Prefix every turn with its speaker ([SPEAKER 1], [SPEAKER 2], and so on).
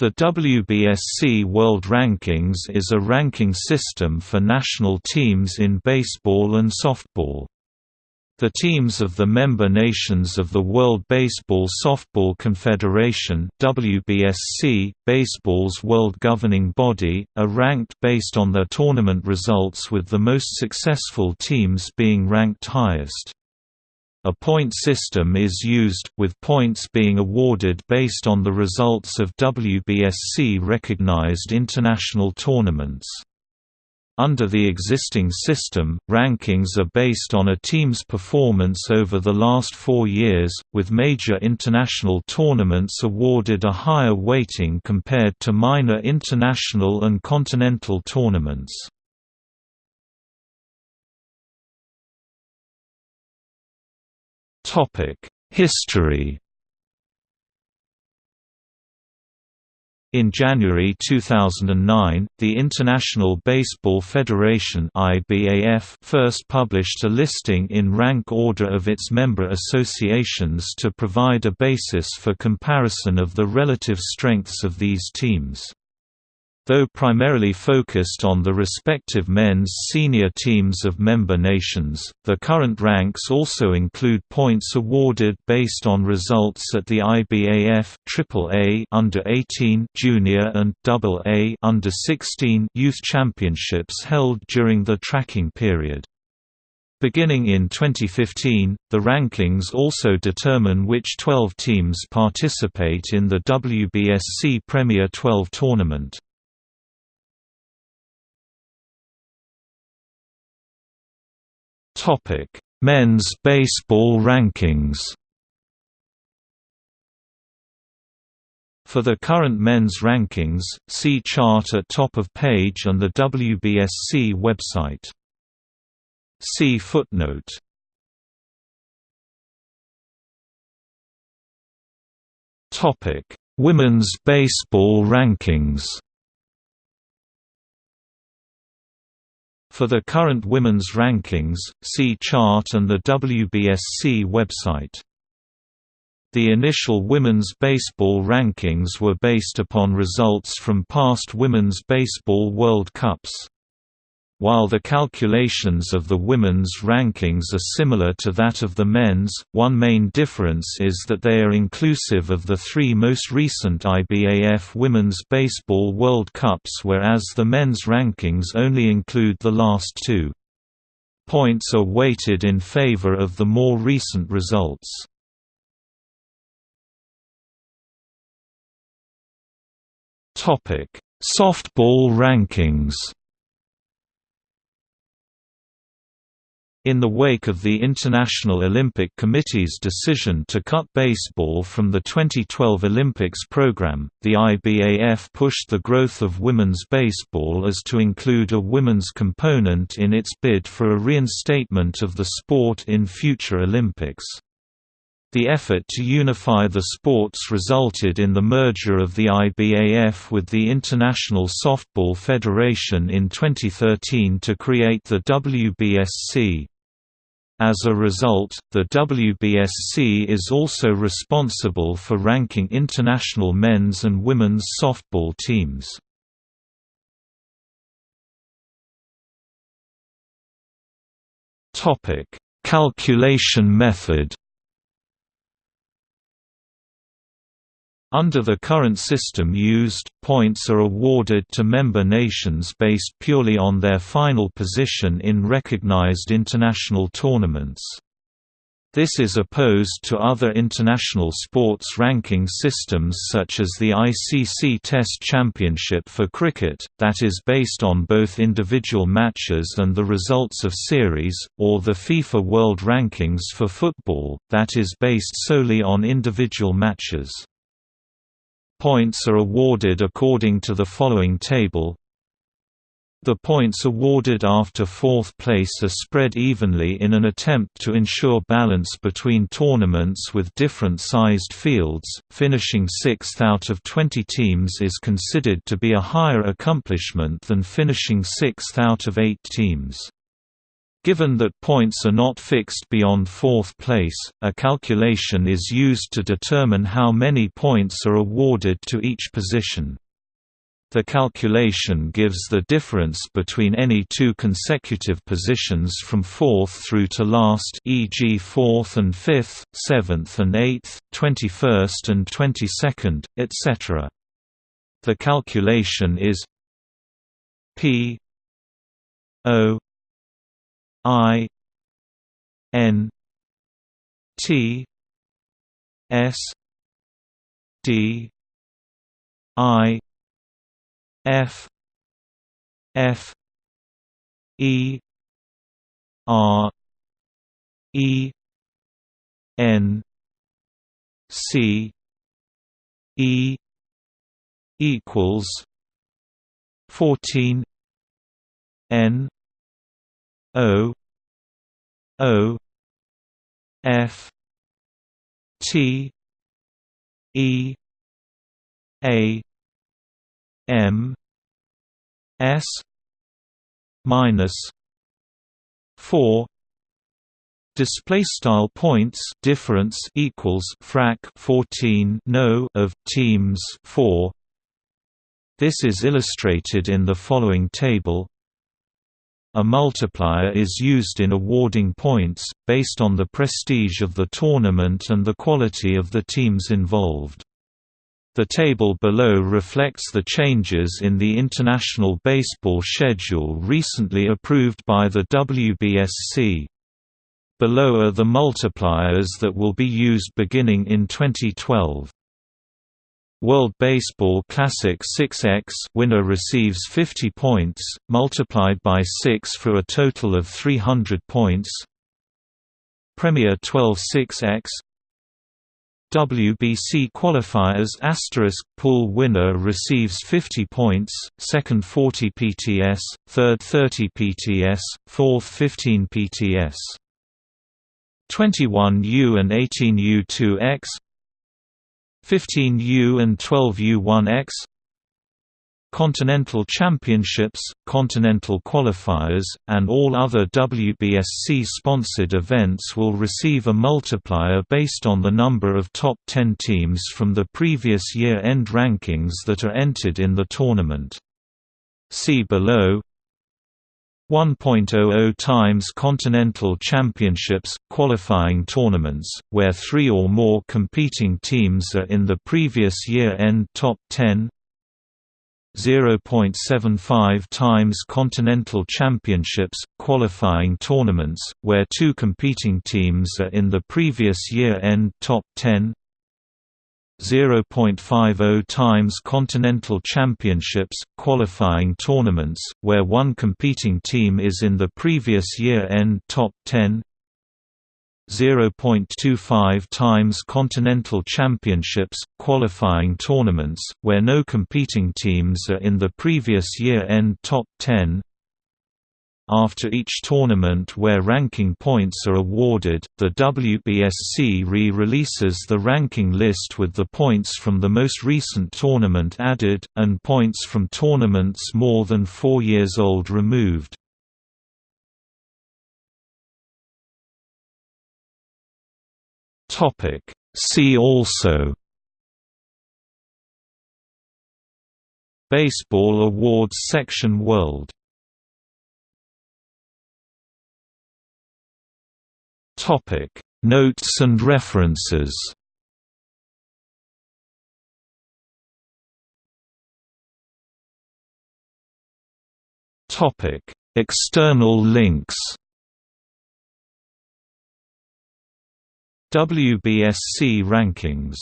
[SPEAKER 1] The WBSC World Rankings is a ranking system for national teams in baseball and softball. The teams of the member nations of the World Baseball Softball Confederation WBSC, baseball's world governing body, are ranked based on their tournament results with the most successful teams being ranked highest. A point system is used, with points being awarded based on the results of WBSC-recognized international tournaments. Under the existing system, rankings are based on a team's performance over the last four years, with major international tournaments awarded a higher weighting compared to minor international and continental tournaments. History In January 2009, the International Baseball Federation (IBAF) first published a listing in rank order of its member associations to provide a basis for comparison of the relative strengths of these teams. Though primarily focused on the respective men's senior teams of member nations, the current ranks also include points awarded based on results at the IBAF AAA under 18 junior and AA under 16 youth championships held during the tracking period. Beginning in 2015, the rankings also determine which 12 teams participate in the WBSC Premier 12 tournament. Topic: Men's baseball rankings. For the current men's rankings, see chart at top of page and the WBSC website. See footnote. Topic: Women's baseball rankings. For the current women's rankings, see chart and the WBSC website. The initial women's baseball rankings were based upon results from past Women's Baseball World Cups. While the calculations of the women's rankings are similar to that of the men's, one main difference is that they are inclusive of the three most recent IBAF Women's Baseball World Cups whereas the men's rankings only include the last two. Points are weighted in favor of the more recent results. Softball rankings In the wake of the International Olympic Committee's decision to cut baseball from the 2012 Olympics program, the IBAF pushed the growth of women's baseball as to include a women's component in its bid for a reinstatement of the sport in future Olympics. The effort to unify the sports resulted in the merger of the IBAF with the International Softball Federation in 2013 to create the WBSC. As a result, the WBSC is also responsible for ranking international men's and women's softball teams. Calculation method Under the current system used, points are awarded to member nations based purely on their final position in recognized international tournaments. This is opposed to other international sports ranking systems such as the ICC Test Championship for cricket, that is based on both individual matches and the results of series, or the FIFA World Rankings for football, that is based solely on individual matches. Points are awarded according to the following table the points awarded after fourth place are spread evenly in an attempt to ensure balance between tournaments with different sized fields. Finishing sixth out of 20 teams is considered to be a higher accomplishment than finishing sixth out of eight teams. Given that points are not fixed beyond fourth place, a calculation is used to determine how many points are awarded to each position. The calculation gives the difference between any two consecutive positions from fourth through to last e.g. fourth and fifth, seventh and eighth, twenty-first and twenty-second, etc. The calculation is p o I N T S D I F F E R E N C E equals fourteen N O O F T E A M S minus four. Display style points difference equals frac 14 no of teams 4 this is illustrated in the following table a multiplier is used in awarding points, based on the prestige of the tournament and the quality of the teams involved. The table below reflects the changes in the International Baseball schedule recently approved by the WBSC. Below are the multipliers that will be used beginning in 2012. World Baseball Classic 6x winner receives 50 points, multiplied by 6 for a total of 300 points. Premier 12 6x WBC qualifiers asterisk pool winner receives 50 points, second 40 PTS, third 30 PTS, fourth 15 PTS. 21U and 18U2X 15U and 12U1X Continental Championships, Continental Qualifiers, and all other WBSC-sponsored events will receive a multiplier based on the number of top 10 teams from the previous year-end rankings that are entered in the tournament. See below 1.00 times Continental Championships, qualifying tournaments, where three or more competing teams are in the previous year-end top 10 0.75 times Continental Championships, qualifying tournaments, where two competing teams are in the previous year-end top 10 0.50 times Continental Championships, qualifying tournaments, where one competing team is in the previous year-end top 10 0.25 times Continental Championships, qualifying tournaments, where no competing teams are in the previous year-end top 10 after each tournament where ranking points are awarded, the WBSC re-releases the ranking list with the points from the most recent tournament added, and points from tournaments more than four years old removed. See also Baseball Awards Section World Topic. Notes and references. Topic. External links. WBSC rankings